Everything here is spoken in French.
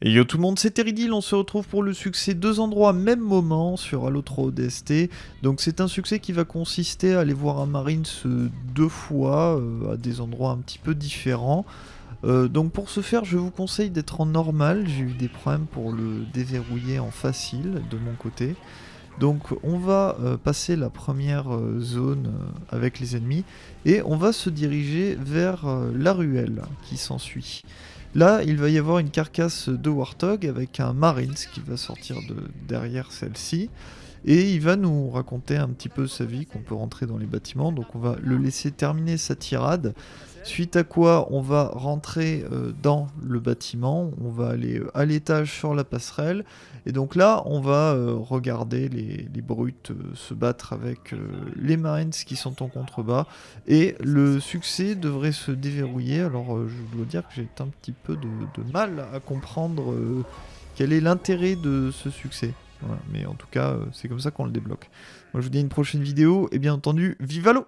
Et yo tout le monde, c'est Teridil, on se retrouve pour le succès deux endroits même moment sur Halo 3 ODST. Donc c'est un succès qui va consister à aller voir un Marines deux fois euh, à des endroits un petit peu différents. Euh, donc pour ce faire, je vous conseille d'être en normal, j'ai eu des problèmes pour le déverrouiller en facile de mon côté. Donc on va euh, passer la première zone avec les ennemis et on va se diriger vers la ruelle qui s'ensuit. Là, il va y avoir une carcasse de Warthog avec un Marines qui va sortir de derrière celle-ci. Et il va nous raconter un petit peu sa vie, qu'on peut rentrer dans les bâtiments. Donc on va le laisser terminer sa tirade. Suite à quoi on va rentrer euh, dans le bâtiment, on va aller euh, à l'étage sur la passerelle, et donc là on va euh, regarder les, brutes se battre avec les marines qui sont en contrebas, et le succès devrait se déverrouiller, alors je dois dire que j'ai un petit peu de, mal à comprendre quel est l'intérêt de ce succès. mais en tout cas, c'est comme ça qu'on le débloque. Moi je vous dis à une prochaine vidéo, et bien entendu, vive l'eau